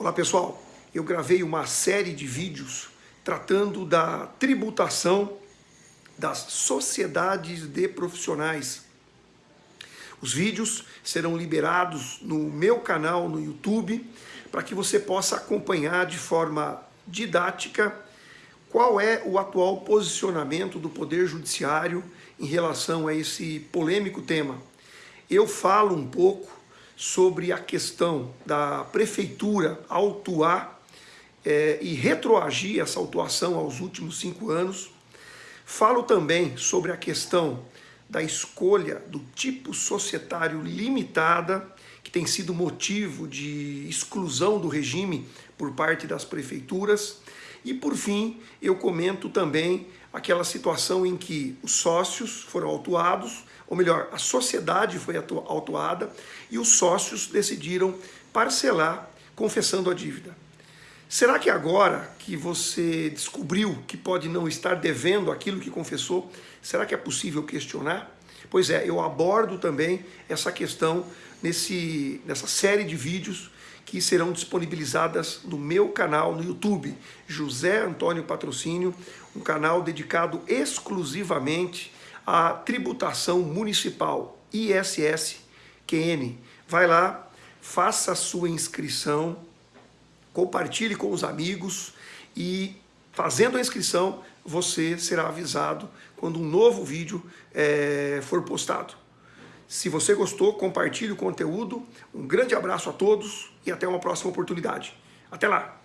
Olá pessoal, eu gravei uma série de vídeos tratando da tributação das sociedades de profissionais. Os vídeos serão liberados no meu canal no YouTube para que você possa acompanhar de forma didática qual é o atual posicionamento do Poder Judiciário em relação a esse polêmico tema. Eu falo um pouco sobre a questão da prefeitura autuar é, e retroagir essa autuação aos últimos cinco anos. Falo também sobre a questão da escolha do tipo societário limitada, que tem sido motivo de exclusão do regime por parte das prefeituras. E por fim, eu comento também aquela situação em que os sócios foram autuados, ou melhor, a sociedade foi autuada e os sócios decidiram parcelar confessando a dívida. Será que agora que você descobriu que pode não estar devendo aquilo que confessou, será que é possível questionar? Pois é, eu abordo também essa questão nesse, nessa série de vídeos que serão disponibilizadas no meu canal no YouTube, José Antônio Patrocínio, um canal dedicado exclusivamente à tributação municipal ISS-QN. Vai lá, faça a sua inscrição, compartilhe com os amigos e fazendo a inscrição você será avisado quando um novo vídeo é, for postado. Se você gostou, compartilhe o conteúdo. Um grande abraço a todos e até uma próxima oportunidade. Até lá!